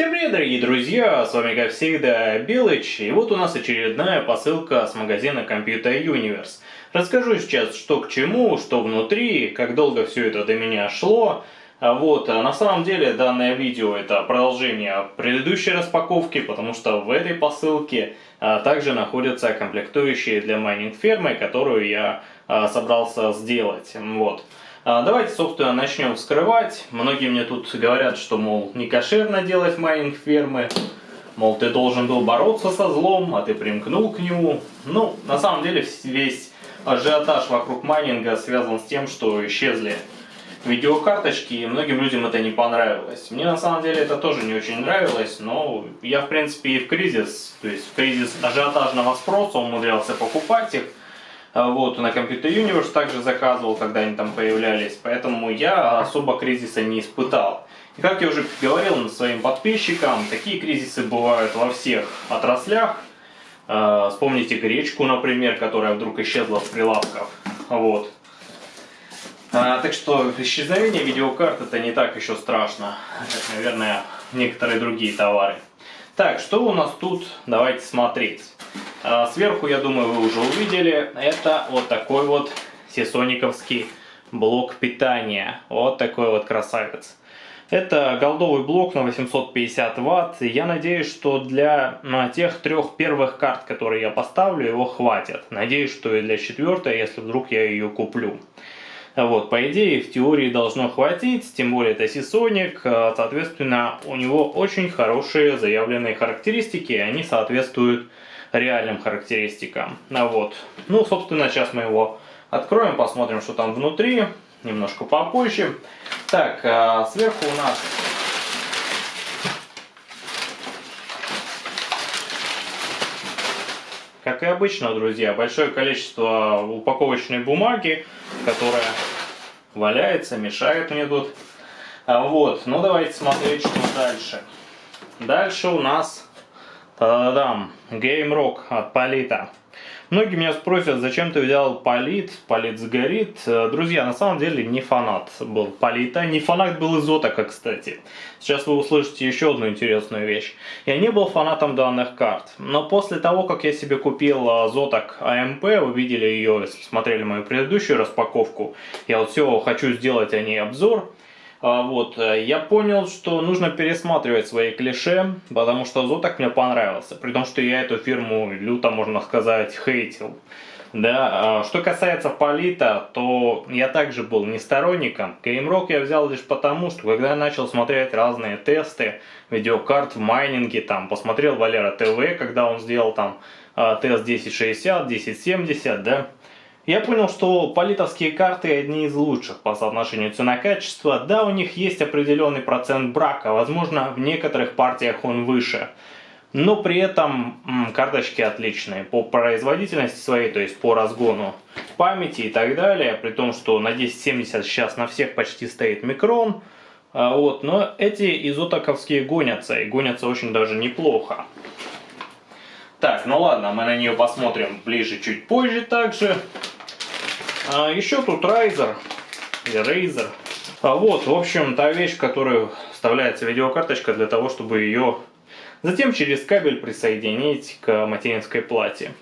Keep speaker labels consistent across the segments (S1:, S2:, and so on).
S1: Всем привет, дорогие друзья! С вами, как всегда, Белыч. И вот у нас очередная посылка с магазина Computer Universe. Расскажу сейчас, что к чему, что внутри, как долго все это до меня шло. А вот, а на самом деле данное видео это продолжение предыдущей распаковки, потому что в этой посылке а, также находятся комплектующие для майнинг фермы, которую я собрался сделать. Вот. А, давайте, собственно, начнем вскрывать. Многие мне тут говорят, что, мол, не кошерно делать майнинг фермы. Мол, ты должен был бороться со злом, а ты примкнул к нему. Ну, на самом деле, весь ажиотаж вокруг майнинга связан с тем, что исчезли видеокарточки, и многим людям это не понравилось. Мне на самом деле это тоже не очень нравилось, но я в принципе и в кризис, то есть в кризис ажиотажного спроса умудрялся покупать их. А вот, на Computer Universe также заказывал, когда они там появлялись, поэтому я особо кризиса не испытал. И как я уже говорил своим подписчикам, такие кризисы бывают во всех отраслях. А, вспомните гречку, например, которая вдруг исчезла с прилавков. Вот. А, так что исчезновение видеокарт это не так еще страшно, как, наверное, некоторые другие товары. Так, что у нас тут? Давайте смотреть. А, сверху, я думаю, вы уже увидели, это вот такой вот сисониковский блок питания. Вот такой вот красавец. Это голдовый блок на 850 ватт. Я надеюсь, что для на тех трех первых карт, которые я поставлю, его хватит. Надеюсь, что и для четвертой, если вдруг я ее куплю. Вот, по идее, в теории должно хватить, тем более это Seasonic, а, соответственно, у него очень хорошие заявленные характеристики, и они соответствуют реальным характеристикам. А вот. Ну, собственно, сейчас мы его откроем, посмотрим, что там внутри, немножко попозже. Так, а, сверху у нас Как и обычно, друзья, большое количество упаковочной бумаги, которая валяется, мешает мне тут. А вот, ну давайте смотреть, что дальше. Дальше у нас Та-дам! Game Rock от Полита. Многие меня спросят, зачем ты взял Полит, Полит сгорит. Э, друзья, на самом деле не фанат был Полита, не фанат был Изотака, кстати. Сейчас вы услышите еще одну интересную вещь. Я не был фанатом данных карт, но после того, как я себе купил Зотак АМП, вы видели ее, если смотрели мою предыдущую распаковку, я вот все хочу сделать о ней обзор, а, вот, э, я понял, что нужно пересматривать свои клише, потому что Зотак мне понравился, при том, что я эту фирму люто, можно сказать, хейтил. Да, а, что касается Полита, то я также был не сторонником. GameRock я взял лишь потому, что когда я начал смотреть разные тесты видеокарт в майнинге, там, посмотрел Валера ТВ, когда он сделал там а, тест 1060, 1070, да, я понял, что политовские карты одни из лучших по соотношению цена-качество. Да, у них есть определенный процент брака, возможно, в некоторых партиях он выше. Но при этом карточки отличные по производительности своей, то есть по разгону памяти и так далее. При том, что на 1070 сейчас на всех почти стоит микрон. А, вот, но эти изотаковские гонятся, и гонятся очень даже неплохо. Так, ну ладно, мы на нее посмотрим ближе чуть позже также. А еще тут или Razer. А вот, в общем, та вещь, в которую вставляется видеокарточка для того, чтобы ее затем через кабель присоединить к материнской плате.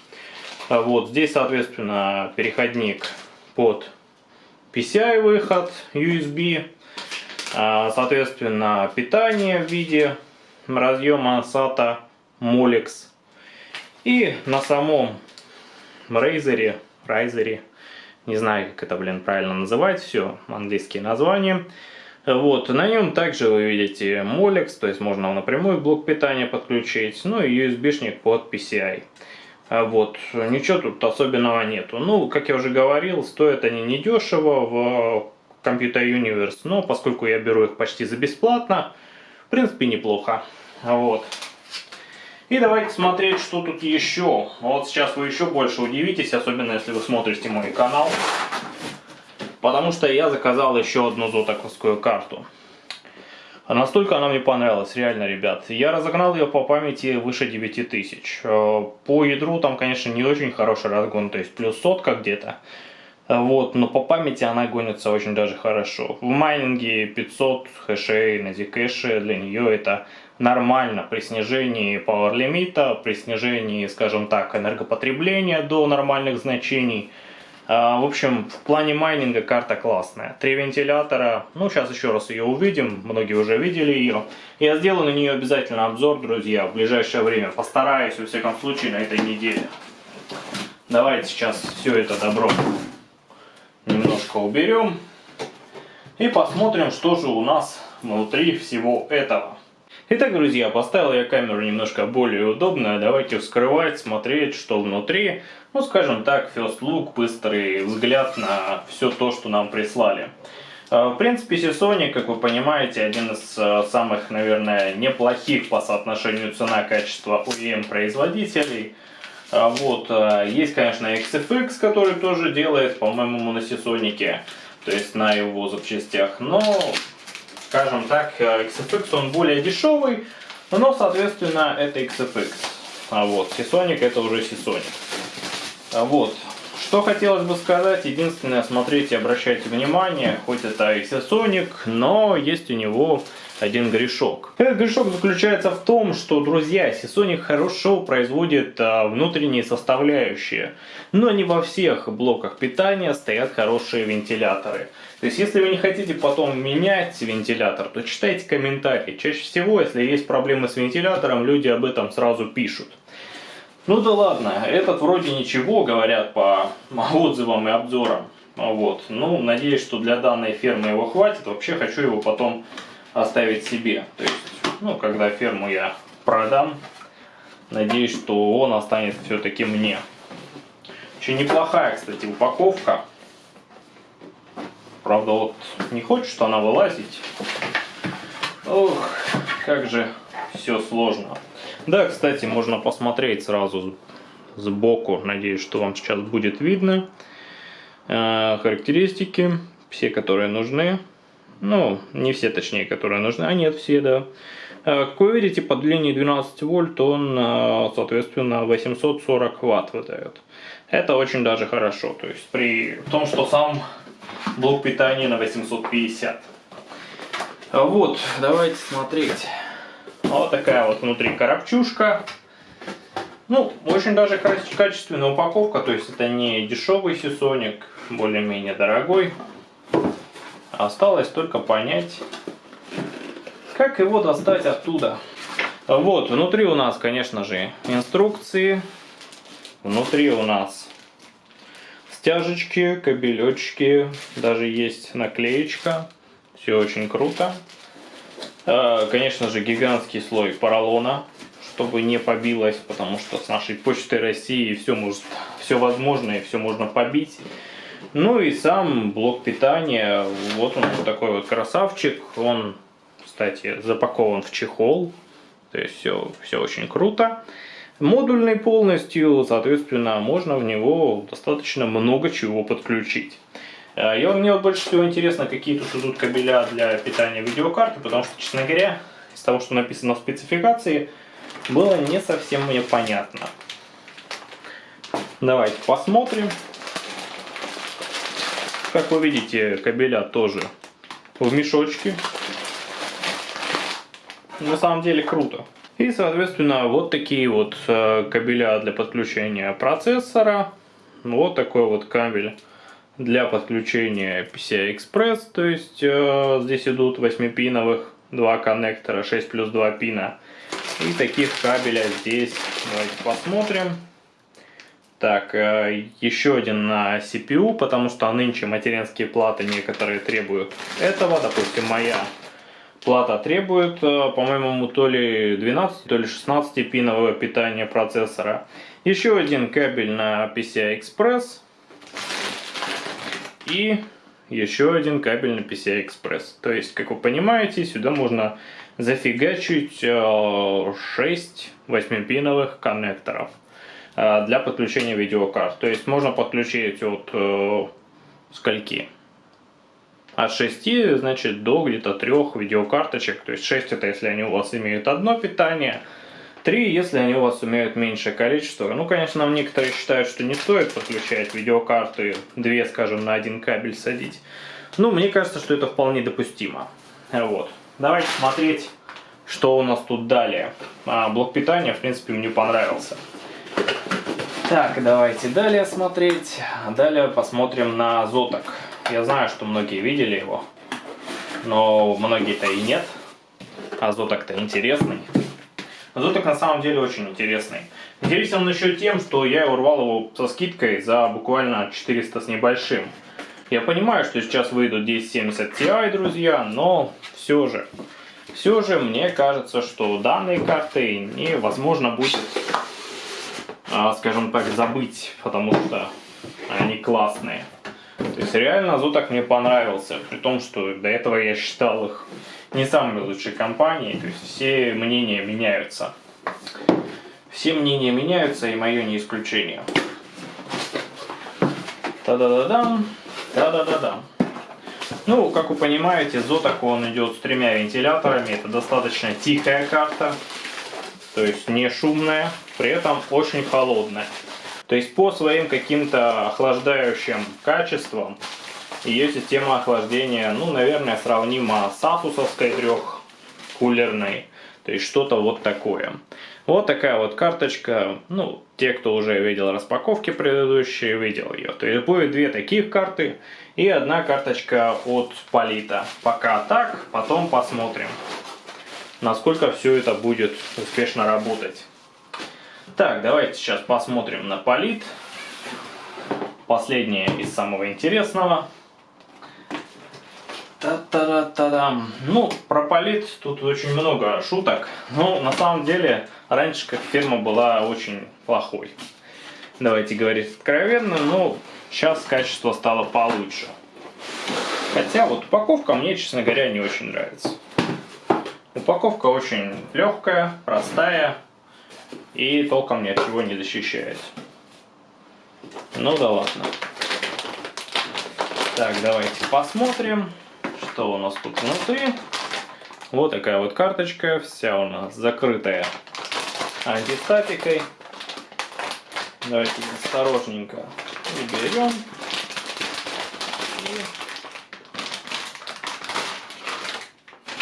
S1: А вот, здесь, соответственно, переходник под PCI выход USB, а, соответственно, питание в виде разъема SATA Molex и на самом Razer, Razer не знаю, как это, блин, правильно называть, все, английские названия. Вот, на нем также вы видите Molex, то есть можно напрямую блок питания подключить, ну и USB-шник под PCI. Вот, ничего тут особенного нету. Ну, как я уже говорил, стоят они недешево в Computer Universe, но поскольку я беру их почти за бесплатно, в принципе неплохо. Вот. И давайте смотреть, что тут еще. Вот сейчас вы еще больше удивитесь, особенно если вы смотрите мой канал. Потому что я заказал еще одну зотаковскую карту. Настолько она мне понравилась, реально, ребят. Я разогнал ее по памяти выше 9000. Э, по ядру там, конечно, не очень хороший разгон, то есть плюс сотка где-то. Вот, но по памяти она гонится очень даже хорошо. В майнинге 500 хэшей на Zcash для нее это нормально при снижении power лимита, при снижении, скажем так, энергопотребления до нормальных значений. А, в общем, в плане майнинга карта классная. Три вентилятора, ну сейчас еще раз ее увидим, многие уже видели ее. Я сделаю на нее обязательно обзор, друзья, в ближайшее время. Постараюсь, во всяком случае, на этой неделе. Давайте сейчас все это добро немножко уберем. И посмотрим, что же у нас внутри всего этого. Итак, друзья, поставил я камеру немножко более удобно. Давайте вскрывать, смотреть, что внутри. Ну, скажем так, first look, быстрый взгляд на все то, что нам прислали. А, в принципе, Seasonic, как вы понимаете, один из а, самых, наверное, неплохих по соотношению цена-качество OEM производителей. А вот, э, есть, конечно, XFX, который тоже делает, по-моему, на Seasonic, то есть на его запчастях, но, скажем так, э, XFX он более дешевый, но, соответственно, это XFX. А вот, Seasonic это уже Seasonic. А вот, что хотелось бы сказать, единственное, смотрите, обращайте внимание, хоть это и Seasonic, но есть у него один грешок. Этот грешок заключается в том, что, друзья, Seasonic хорошо производит а, внутренние составляющие, но не во всех блоках питания стоят хорошие вентиляторы. То есть, если вы не хотите потом менять вентилятор, то читайте комментарии. Чаще всего, если есть проблемы с вентилятором, люди об этом сразу пишут. Ну да ладно, этот вроде ничего, говорят по отзывам и обзорам. Вот. Ну, надеюсь, что для данной фермы его хватит. Вообще хочу его потом оставить себе. То есть, ну, когда ферму я продам, надеюсь, что он останется все-таки мне. Очень неплохая, кстати, упаковка. Правда, вот не хочет она вылазить. Ох, как же все сложно. Да, кстати, можно посмотреть сразу сбоку. Надеюсь, что вам сейчас будет видно. Э, характеристики, все, которые нужны. Ну, не все, точнее, которые нужны. А нет, все, да. Э, как вы видите, по длине 12 вольт он, э, соответственно, 840 ватт выдает. Это очень даже хорошо. То есть при том, что сам блок питания на 850. Вот, давайте смотреть. Вот такая вот внутри коробчушка. Ну, очень даже качественная упаковка, то есть это не дешевый сисоник, более-менее дорогой. Осталось только понять, как его достать оттуда. Вот, внутри у нас, конечно же, инструкции. Внутри у нас стяжечки, кабелечки, даже есть наклеечка. Все очень круто. А, конечно же, гигантский слой поролона, чтобы не побилось, потому что с нашей почтой России все может, все возможное, все можно побить. Ну и сам блок питания, вот он вот такой вот красавчик, он, кстати, запакован в чехол, то есть все, все очень круто. Модульный полностью, соответственно, можно в него достаточно много чего подключить. Э, и мне вот больше всего интересно, какие тут идут кабеля для питания видеокарты, потому что, честно говоря, из того, что написано в спецификации, было не совсем мне понятно. Давайте посмотрим. Как вы видите, кабеля тоже в мешочке. На самом деле круто. И, соответственно, вот такие вот э, кабеля для подключения процессора. Вот такой вот кабель для подключения PCI-Express. То есть э, здесь идут 8-пиновых два коннектора, 6 плюс 2 пина. И таких кабеля здесь, давайте посмотрим. Так, э, еще один на CPU, потому что нынче материнские платы некоторые требуют этого. Допустим, моя плата требует, э, по-моему, то ли 12, то ли 16 пинового питания процессора. Еще один кабель на PCI Express. И еще один кабель на PCI Express. То есть, как вы понимаете, сюда можно зафигачить 6 э, 8-пиновых коннекторов. Э, для подключения видеокарт. То есть можно подключить от э, скольки? От 6, значит, до где-то 3 видеокарточек. То есть 6 это если они у вас имеют одно питание, 3, если они у вас имеют меньшее количество. Ну, конечно, некоторые считают, что не стоит подключать видеокарты 2, скажем, на один кабель садить. Ну, мне кажется, что это вполне допустимо. Вот. Давайте смотреть, что у нас тут далее. А, блок питания, в принципе, мне понравился. Так, давайте далее смотреть. Далее посмотрим на Зоток. Я знаю, что многие видели его, но многие-то и нет. А Зоток-то интересный. Зоток на самом деле очень интересный. Интересен он еще тем, что я урвал его со скидкой за буквально 400 с небольшим. Я понимаю, что сейчас выйдут 1070 Ti, друзья, но все же, все же мне кажется, что данные карты невозможно будет, скажем так, забыть, потому что они классные. То есть реально Зутак мне понравился, при том, что до этого я считал их не самой лучшей компанией, то есть все мнения меняются. Все мнения меняются, и мое не исключение. Та-да-да-дам, та-да-да-дам. Ну, как вы понимаете, Зотак он идет с тремя вентиляторами, это достаточно тихая карта, то есть не шумная, при этом очень холодная. То есть по своим каким-то охлаждающим качествам ее система охлаждения, ну, наверное, сравнима с асусовской трехкулерной. То есть что-то вот такое. Вот такая вот карточка. Ну, те, кто уже видел распаковки предыдущие, видел ее. То есть будет две таких карты и одна карточка от Полита. Пока так, потом посмотрим, насколько все это будет успешно работать. Так, давайте сейчас посмотрим на полит. Последнее из самого интересного. Та-та-та-та-дам. Ну, про полит тут очень много шуток. Но на самом деле, раньше как фирма была очень плохой. Давайте говорить откровенно, но сейчас качество стало получше. Хотя вот упаковка мне, честно говоря, не очень нравится. Упаковка очень легкая, простая и толком ни от чего не защищает. Ну да ладно. Так, давайте посмотрим, что у нас тут внутри. Вот такая вот карточка, вся у нас закрытая антистатикой. Давайте осторожненько уберем.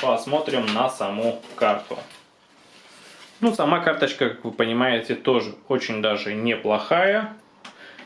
S1: Посмотрим на саму карту. Ну, сама карточка, как вы понимаете, тоже очень даже неплохая.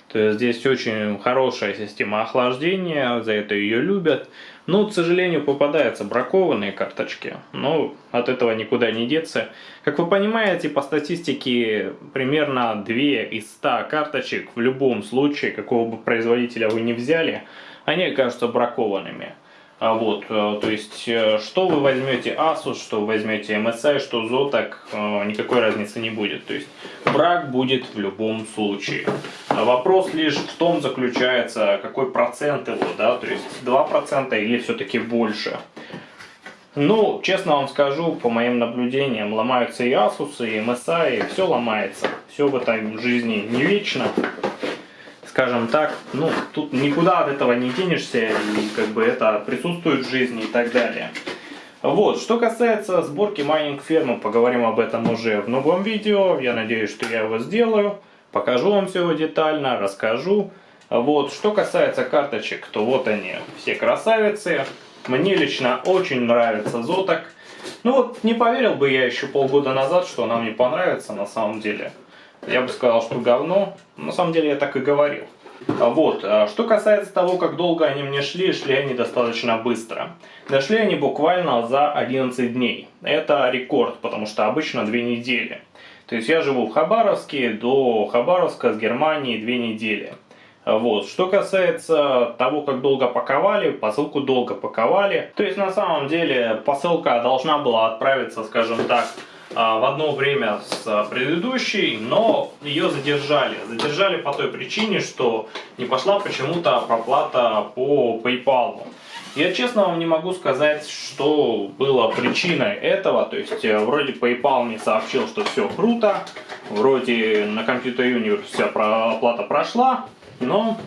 S1: То есть здесь очень хорошая система охлаждения, за это ее любят. Но, к сожалению, попадаются бракованные карточки, но от этого никуда не деться. Как вы понимаете, по статистике, примерно 2 из 100 карточек в любом случае, какого бы производителя вы не взяли, они окажутся бракованными. А вот, э, то есть, э, что вы возьмете Asus, что вы возьмете MSI, что Zotac, э, никакой разницы не будет. То есть, брак будет в любом случае. А вопрос лишь в том заключается, какой процент его, да, то есть 2% или все-таки больше. Ну, честно вам скажу, по моим наблюдениям, ломаются и Asus, и MSI, и все ломается. Все в этой жизни не вечно скажем так, ну, тут никуда от этого не денешься, и как бы это присутствует в жизни и так далее. Вот, что касается сборки майнинг фермы, поговорим об этом уже в новом видео, я надеюсь, что я его сделаю, покажу вам все детально, расскажу. Вот, что касается карточек, то вот они, все красавицы. Мне лично очень нравится Зоток. Ну вот, не поверил бы я еще полгода назад, что она мне понравится на самом деле я бы сказал, что говно. На самом деле я так и говорил. А вот, а что касается того, как долго они мне шли, шли они достаточно быстро. Дошли они буквально за 11 дней. Это рекорд, потому что обычно 2 недели. То есть я живу в Хабаровске, до Хабаровска с Германии 2 недели. Вот. Что касается того, как долго паковали, посылку долго паковали. То есть на самом деле посылка должна была отправиться, скажем так, а, в одно время с предыдущей, но ее задержали. Задержали по той причине, что не пошла почему-то проплата по PayPal. Я честно вам не могу сказать, что было причиной этого. То есть, э, вроде PayPal мне сообщил, что все круто. Вроде на Computer Universe вся оплата прошла. Но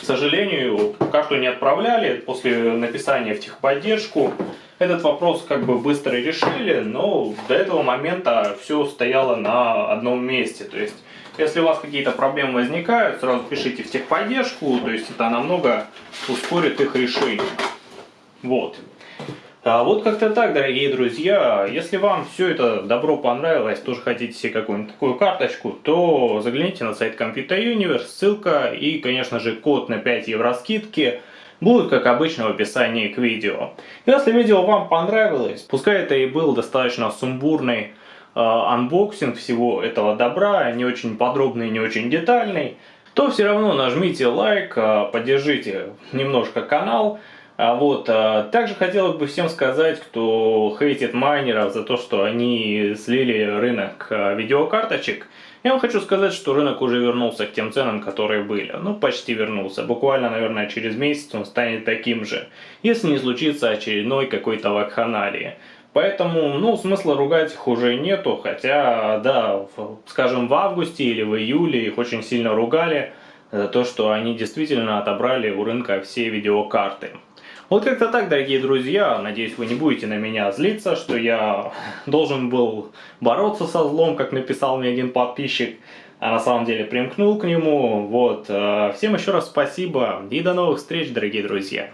S1: к сожалению, карту не отправляли после написания в техподдержку. Этот вопрос как бы быстро решили, но до этого момента все стояло на одном месте. То есть, если у вас какие-то проблемы возникают, сразу пишите в техподдержку, то есть это намного ускорит их решение. Вот. А вот как-то так, дорогие друзья. Если вам все это добро понравилось, тоже хотите себе какую-нибудь такую карточку, то загляните на сайт Computer Universe, ссылка и, конечно же, код на 5 евро скидки будут, как обычно, в описании к видео. Если видео вам понравилось, пускай это и был достаточно сумбурный э, unboxing всего этого добра, не очень подробный, не очень детальный, то все равно нажмите лайк, э, поддержите немножко канал, а вот, а, также хотелось бы всем сказать, кто хейтит майнеров за то, что они слили рынок а, видеокарточек. Я вам хочу сказать, что рынок уже вернулся к тем ценам, которые были. Ну, почти вернулся. Буквально, наверное, через месяц он станет таким же. Если не случится очередной какой-то вакханалии. Поэтому, ну, смысла ругать их уже нету. Хотя, да, в, скажем, в августе или в июле их очень сильно ругали за то, что они действительно отобрали у рынка все видеокарты. Вот как-то так, дорогие друзья. Надеюсь, вы не будете на меня злиться, что я должен был бороться со злом, как написал мне один подписчик. А на самом деле примкнул к нему. Вот. Э, всем еще раз спасибо и до новых встреч, дорогие друзья.